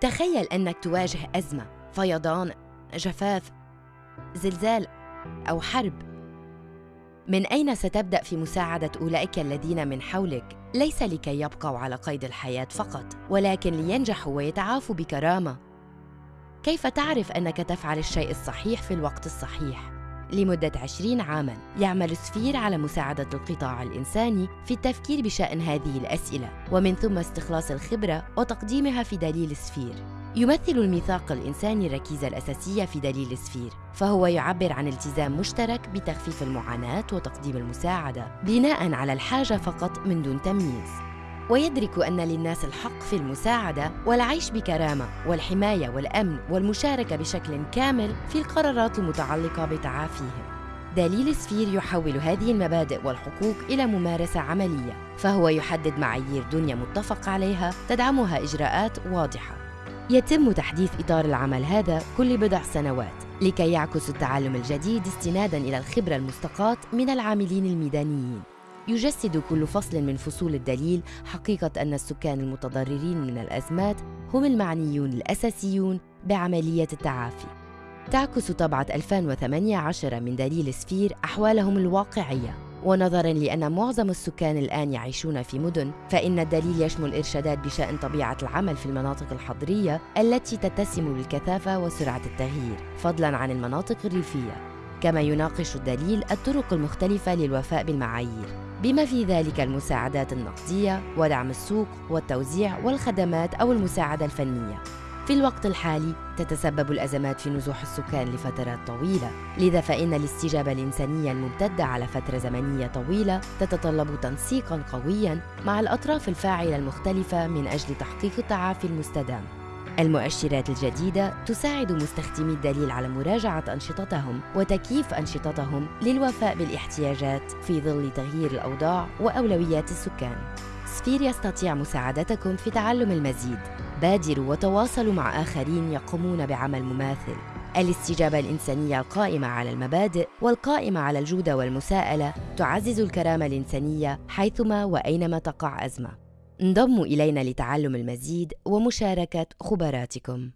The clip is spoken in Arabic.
تخيل أنك تواجه أزمة، فيضان، جفاف، زلزال أو حرب. من أين ستبدأ في مساعدة أولئك الذين من حولك؟ ليس لكي يبقوا على قيد الحياة فقط، ولكن لينجحوا ويتعافوا بكرامة. كيف تعرف أنك تفعل الشيء الصحيح في الوقت الصحيح؟ لمدة عشرين عاماً يعمل سفير على مساعدة القطاع الإنساني في التفكير بشأن هذه الأسئلة ومن ثم استخلاص الخبرة وتقديمها في دليل سفير يمثل الميثاق الإنساني الركيزة الأساسية في دليل سفير فهو يعبر عن التزام مشترك بتخفيف المعاناة وتقديم المساعدة بناء على الحاجة فقط من دون تمييز. ويدرك أن للناس الحق في المساعدة والعيش بكرامة والحماية والأمن والمشاركة بشكل كامل في القرارات المتعلقة بتعافيهم. دليل سفير يحول هذه المبادئ والحقوق إلى ممارسة عملية فهو يحدد معايير دنيا متفق عليها تدعمها إجراءات واضحة. يتم تحديث إطار العمل هذا كل بضع سنوات لكي يعكس التعلم الجديد استنادا إلى الخبرة المستقاة من العاملين الميدانيين. يجسد كل فصل من فصول الدليل حقيقة أن السكان المتضررين من الأزمات هم المعنيون الأساسيون بعملية التعافي. تعكس طبعة 2018 من دليل سفير أحوالهم الواقعية. ونظرا لأن معظم السكان الآن يعيشون في مدن فإن الدليل يشمل إرشادات بشأن طبيعة العمل في المناطق الحضرية التي تتسم بالكثافة وسرعة التغيير فضلا عن المناطق الريفية. كما يناقش الدليل الطرق المختلفة للوفاء بالمعايير. بما في ذلك المساعدات النقدية ودعم السوق والتوزيع والخدمات أو المساعدة الفنية. في الوقت الحالي تتسبب الأزمات في نزوح السكان لفترات طويلة لذا فإن الاستجابة الإنسانية الممتدة على فترة زمنية طويلة تتطلب تنسيقا قويا مع الأطراف الفاعلة المختلفة من أجل تحقيق التعافي المستدام. المؤشرات الجديدة تساعد مستخدمي الدليل على مراجعة أنشطتهم وتكييف أنشطتهم للوفاء بالاحتياجات في ظل تغيير الأوضاع وأولويات السكان. سفير يستطيع مساعدتكم في تعلم المزيد. بادروا وتواصلوا مع آخرين يقومون بعمل مماثل. الاستجابة الإنسانية القائمة على المبادئ والقائمة على الجودة والمساءلة تعزز الكرامة الإنسانية حيثما وأينما تقع أزمة. انضموا إلينا لتعلم المزيد ومشاركة خبراتكم.